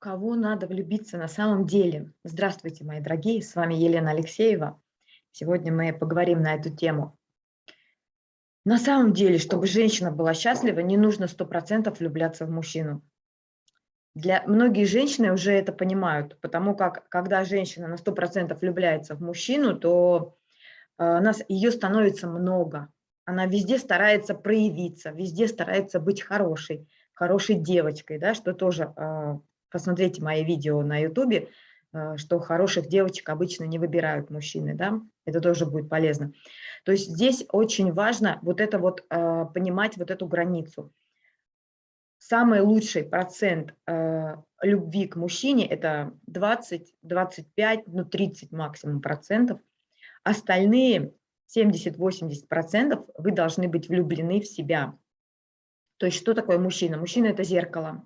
Кого надо влюбиться на самом деле? Здравствуйте, мои дорогие, с вами Елена Алексеева. Сегодня мы поговорим на эту тему. На самом деле, чтобы женщина была счастлива, не нужно 100% влюбляться в мужчину. Для многие женщины уже это понимают, потому как когда женщина на 100% влюбляется в мужчину, то э, нас, ее становится много. Она везде старается проявиться, везде старается быть хорошей, хорошей девочкой, да, что тоже э, посмотрите мои видео на ютубе, э, что хороших девочек обычно не выбирают мужчины, да, это тоже будет полезно. То есть здесь очень важно вот это вот, э, понимать вот эту границу. Самый лучший процент э, любви к мужчине – это 20, 25, ну 30 максимум процентов. Остальные 70-80 процентов вы должны быть влюблены в себя. То есть что такое мужчина? Мужчина – это зеркало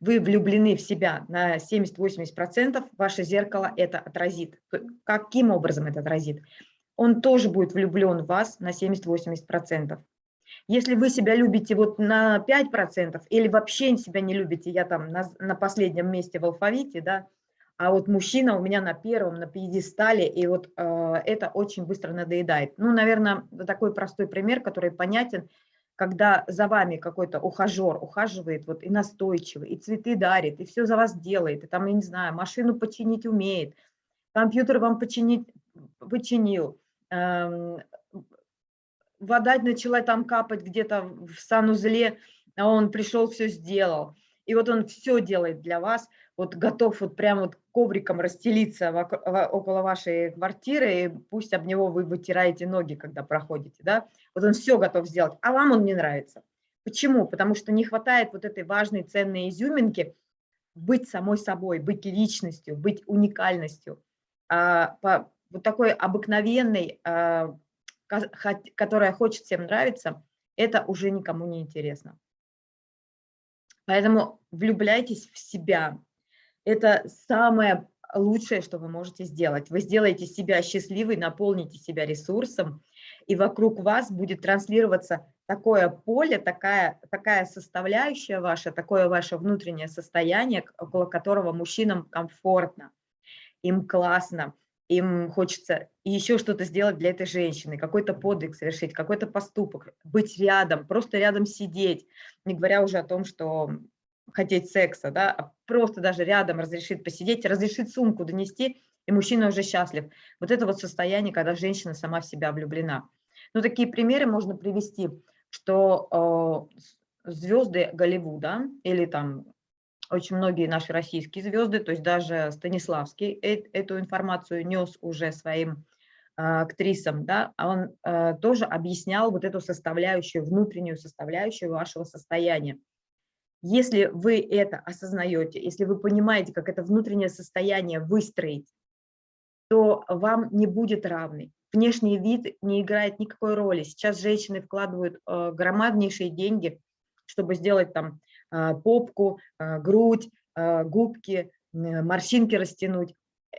вы влюблены в себя на 70-80%, ваше зеркало это отразит. Каким образом это отразит? Он тоже будет влюблен в вас на 70-80%. Если вы себя любите вот на 5% или вообще себя не любите, я там на, на последнем месте в алфавите, да, а вот мужчина у меня на первом, на пьедестале, и вот э, это очень быстро надоедает. Ну, наверное, такой простой пример, который понятен – когда за вами какой-то ухажер ухаживает вот и настойчиво, и цветы дарит, и все за вас делает, и там, я не знаю, машину починить умеет, компьютер вам починить, починил, эм, вода начала там капать где-то в санузле, а он пришел, все сделал. И вот он все делает для вас, вот готов вот прямо вот ковриком расстелиться около вашей квартиры, и пусть об него вы вытираете ноги, когда проходите, да, вот он все готов сделать, а вам он не нравится. Почему? Потому что не хватает вот этой важной, ценной изюминки быть самой собой, быть личностью, быть уникальностью, а, по, вот такой обыкновенной, а, которая хочет всем нравиться, это уже никому не интересно. Поэтому влюбляйтесь в себя. Это самое лучшее, что вы можете сделать. Вы сделаете себя счастливой, наполните себя ресурсом, и вокруг вас будет транслироваться такое поле, такая, такая составляющая ваша, такое ваше внутреннее состояние, около которого мужчинам комфортно, им классно, им хочется еще что-то сделать для этой женщины, какой-то подвиг совершить, какой-то поступок, быть рядом, просто рядом сидеть, не говоря уже о том, что хотеть секса, да, а просто даже рядом разрешит посидеть, разрешит сумку донести, и мужчина уже счастлив. Вот это вот состояние, когда женщина сама в себя влюблена. Ну, такие примеры можно привести, что э, звезды Голливуда или там очень многие наши российские звезды, то есть даже Станиславский эту информацию нес уже своим э, актрисам, да, а он э, тоже объяснял вот эту составляющую, внутреннюю составляющую вашего состояния. Если вы это осознаете, если вы понимаете, как это внутреннее состояние выстроить, то вам не будет равный. Внешний вид не играет никакой роли. Сейчас женщины вкладывают громаднейшие деньги, чтобы сделать там попку, э, грудь, э, губки, морщинки растянуть.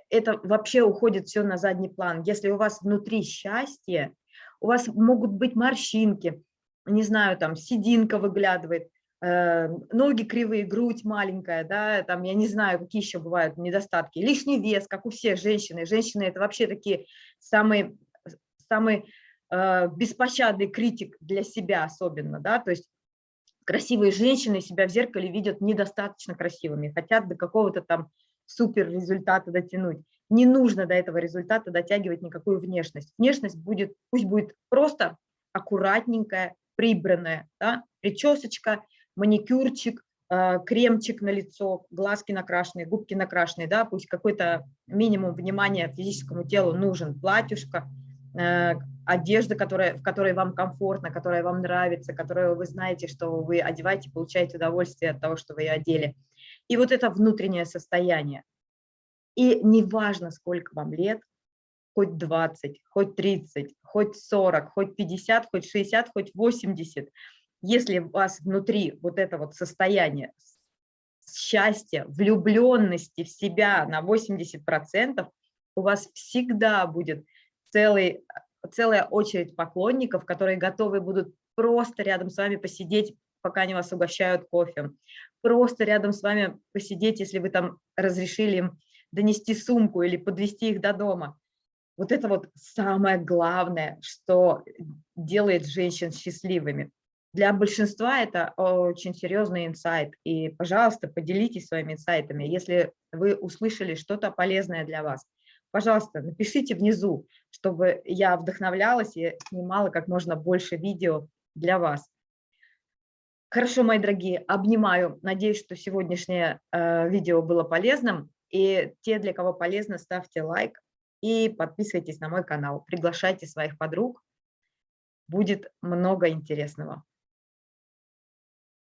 Это вообще уходит все на задний план. Если у вас внутри счастье, у вас могут быть морщинки, не знаю, там сединка выглядывает, Э, ноги кривые, грудь маленькая, да, там, я не знаю, какие еще бывают недостатки, лишний вес, как у всех женщин, женщины это вообще такие самые, самый э, беспощадный критик для себя особенно, да, то есть красивые женщины себя в зеркале видят недостаточно красивыми, хотят до какого-то там супер результата дотянуть. Не нужно до этого результата дотягивать никакую внешность. Внешность будет, пусть будет просто аккуратненькая, прибранная, да, причесочка, маникюрчик, э, кремчик на лицо, глазки накрашенные, губки накрашенные, да, пусть какой-то минимум внимания физическому телу нужен, платьюшко, одежда, которая, в которой вам комфортно, которая вам нравится, которую вы знаете, что вы одеваете, получаете удовольствие от того, что вы ее одели. И вот это внутреннее состояние. И неважно, сколько вам лет, хоть 20, хоть 30, хоть 40, хоть 50, хоть 60, хоть 80, если у вас внутри вот это вот состояние счастья, влюбленности в себя на 80%, у вас всегда будет целый, целая очередь поклонников, которые готовы будут просто рядом с вами посидеть, пока они вас угощают кофе. Просто рядом с вами посидеть, если вы там разрешили им донести сумку или подвести их до дома. Вот это вот самое главное, что делает женщин счастливыми. Для большинства это очень серьезный инсайт. И, пожалуйста, поделитесь своими инсайтами, если вы услышали что-то полезное для вас. Пожалуйста, напишите внизу, чтобы я вдохновлялась и снимала как можно больше видео для вас. Хорошо, мои дорогие, обнимаю. Надеюсь, что сегодняшнее э, видео было полезным. И те, для кого полезно, ставьте лайк и подписывайтесь на мой канал. Приглашайте своих подруг. Будет много интересного.